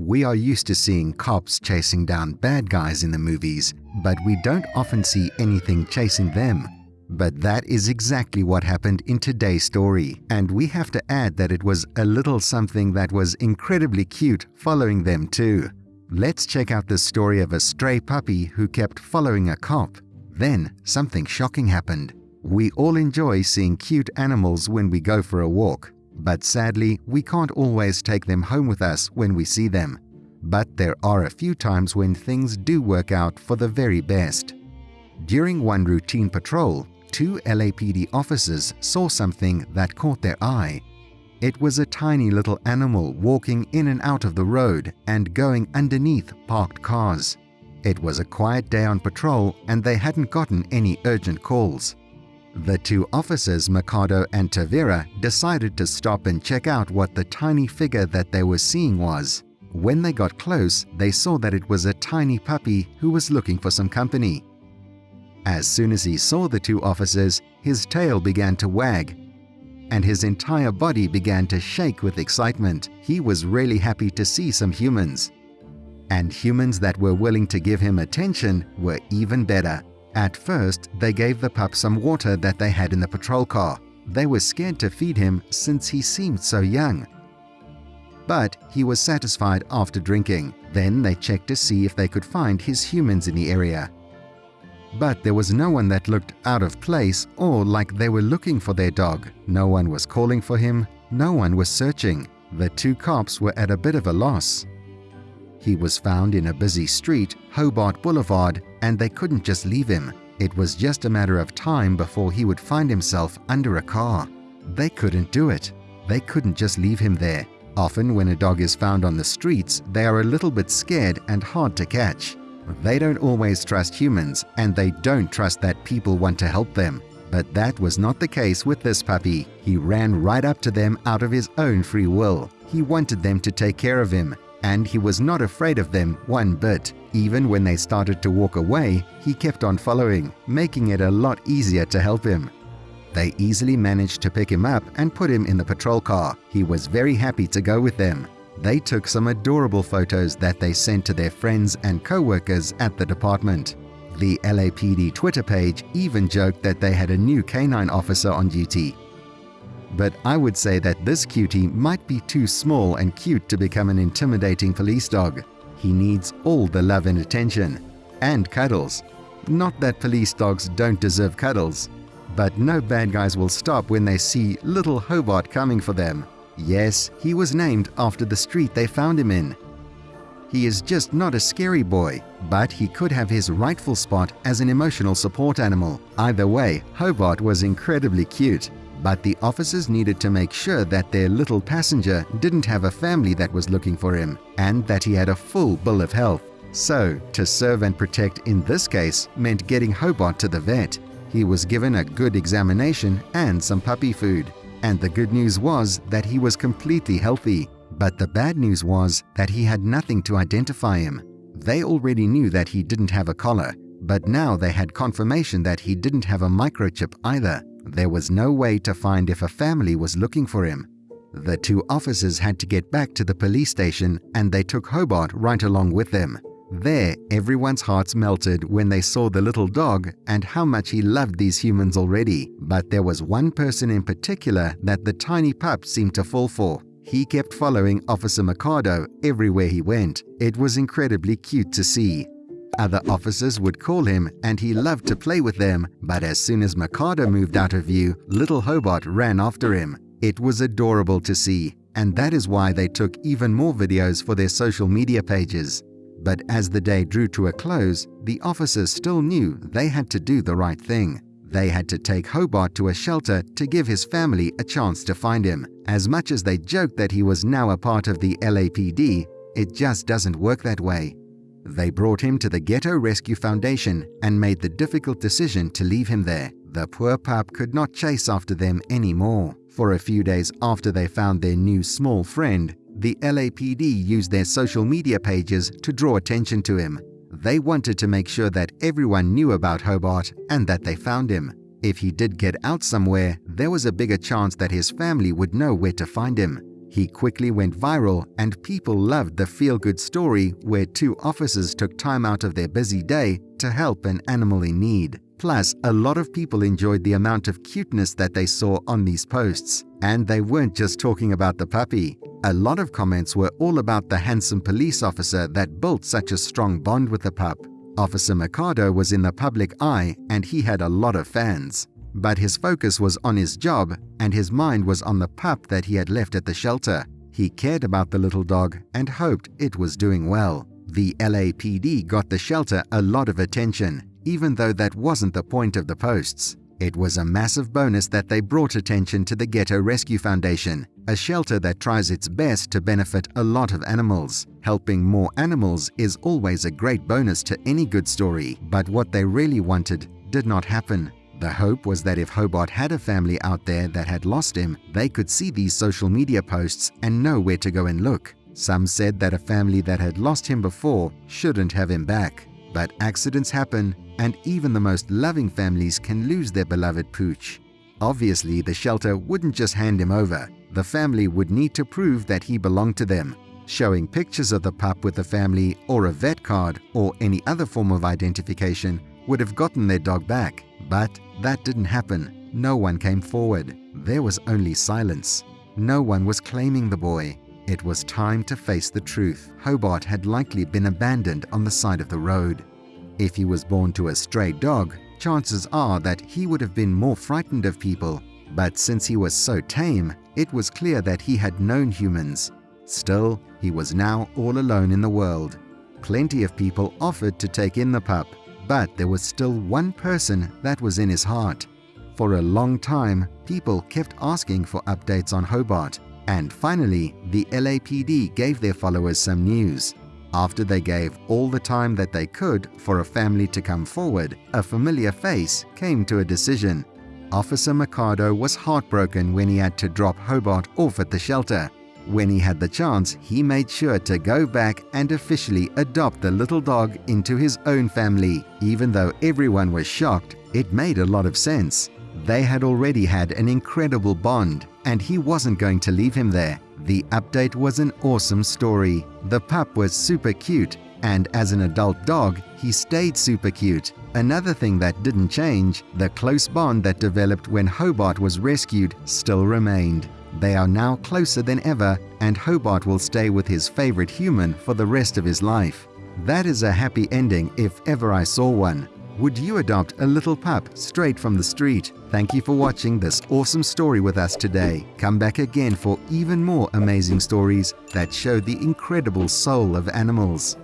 We are used to seeing cops chasing down bad guys in the movies, but we don't often see anything chasing them. But that is exactly what happened in today's story, and we have to add that it was a little something that was incredibly cute following them too. Let's check out the story of a stray puppy who kept following a cop. Then something shocking happened. We all enjoy seeing cute animals when we go for a walk, but sadly, we can't always take them home with us when we see them. But there are a few times when things do work out for the very best. During one routine patrol, two LAPD officers saw something that caught their eye. It was a tiny little animal walking in and out of the road and going underneath parked cars. It was a quiet day on patrol and they hadn't gotten any urgent calls. The two officers, Mercado and Tavera, decided to stop and check out what the tiny figure that they were seeing was. When they got close, they saw that it was a tiny puppy who was looking for some company. As soon as he saw the two officers, his tail began to wag, and his entire body began to shake with excitement. He was really happy to see some humans. And humans that were willing to give him attention were even better. At first, they gave the pup some water that they had in the patrol car. They were scared to feed him since he seemed so young. But he was satisfied after drinking. Then they checked to see if they could find his humans in the area. But there was no one that looked out of place or like they were looking for their dog. No one was calling for him. No one was searching. The two cops were at a bit of a loss. He was found in a busy street, Hobart Boulevard, and they couldn't just leave him. It was just a matter of time before he would find himself under a car. They couldn't do it. They couldn't just leave him there. Often when a dog is found on the streets, they are a little bit scared and hard to catch. They don't always trust humans and they don't trust that people want to help them. But that was not the case with this puppy. He ran right up to them out of his own free will. He wanted them to take care of him and he was not afraid of them one bit. Even when they started to walk away, he kept on following, making it a lot easier to help him. They easily managed to pick him up and put him in the patrol car. He was very happy to go with them. They took some adorable photos that they sent to their friends and co-workers at the department. The LAPD Twitter page even joked that they had a new canine officer on duty but I would say that this cutie might be too small and cute to become an intimidating police dog. He needs all the love and attention. And cuddles. Not that police dogs don't deserve cuddles, but no bad guys will stop when they see little Hobart coming for them. Yes, he was named after the street they found him in. He is just not a scary boy, but he could have his rightful spot as an emotional support animal. Either way, Hobart was incredibly cute but the officers needed to make sure that their little passenger didn't have a family that was looking for him and that he had a full bill of health. So, to serve and protect in this case meant getting Hobart to the vet. He was given a good examination and some puppy food. And the good news was that he was completely healthy. But the bad news was that he had nothing to identify him. They already knew that he didn't have a collar, but now they had confirmation that he didn't have a microchip either. There was no way to find if a family was looking for him. The two officers had to get back to the police station and they took Hobart right along with them. There, everyone's hearts melted when they saw the little dog and how much he loved these humans already. But there was one person in particular that the tiny pup seemed to fall for. He kept following Officer Mercado everywhere he went. It was incredibly cute to see. Other officers would call him and he loved to play with them, but as soon as Mercado moved out of view, little Hobart ran after him. It was adorable to see, and that is why they took even more videos for their social media pages. But as the day drew to a close, the officers still knew they had to do the right thing. They had to take Hobart to a shelter to give his family a chance to find him. As much as they joked that he was now a part of the LAPD, it just doesn't work that way. They brought him to the Ghetto Rescue Foundation and made the difficult decision to leave him there. The poor pup could not chase after them anymore. For a few days after they found their new small friend, the LAPD used their social media pages to draw attention to him. They wanted to make sure that everyone knew about Hobart and that they found him. If he did get out somewhere, there was a bigger chance that his family would know where to find him. He quickly went viral and people loved the feel-good story where two officers took time out of their busy day to help an animal in need. Plus, a lot of people enjoyed the amount of cuteness that they saw on these posts. And they weren't just talking about the puppy. A lot of comments were all about the handsome police officer that built such a strong bond with the pup. Officer Mercado was in the public eye and he had a lot of fans. But his focus was on his job and his mind was on the pup that he had left at the shelter. He cared about the little dog and hoped it was doing well. The LAPD got the shelter a lot of attention, even though that wasn't the point of the posts. It was a massive bonus that they brought attention to the Ghetto Rescue Foundation, a shelter that tries its best to benefit a lot of animals. Helping more animals is always a great bonus to any good story, but what they really wanted did not happen. The hope was that if Hobart had a family out there that had lost him, they could see these social media posts and know where to go and look. Some said that a family that had lost him before shouldn't have him back. But accidents happen and even the most loving families can lose their beloved pooch. Obviously, the shelter wouldn't just hand him over. The family would need to prove that he belonged to them. Showing pictures of the pup with the family or a vet card or any other form of identification would have gotten their dog back. But that didn't happen. No one came forward. There was only silence. No one was claiming the boy. It was time to face the truth. Hobart had likely been abandoned on the side of the road. If he was born to a stray dog, chances are that he would have been more frightened of people. But since he was so tame, it was clear that he had known humans. Still, he was now all alone in the world. Plenty of people offered to take in the pup, but there was still one person that was in his heart. For a long time, people kept asking for updates on Hobart, and finally, the LAPD gave their followers some news. After they gave all the time that they could for a family to come forward, a familiar face came to a decision. Officer Mercado was heartbroken when he had to drop Hobart off at the shelter. When he had the chance, he made sure to go back and officially adopt the little dog into his own family. Even though everyone was shocked, it made a lot of sense. They had already had an incredible bond, and he wasn't going to leave him there. The update was an awesome story. The pup was super cute, and as an adult dog, he stayed super cute. Another thing that didn't change, the close bond that developed when Hobart was rescued still remained. They are now closer than ever, and Hobart will stay with his favorite human for the rest of his life. That is a happy ending if ever I saw one. Would you adopt a little pup straight from the street? Thank you for watching this awesome story with us today. Come back again for even more amazing stories that show the incredible soul of animals.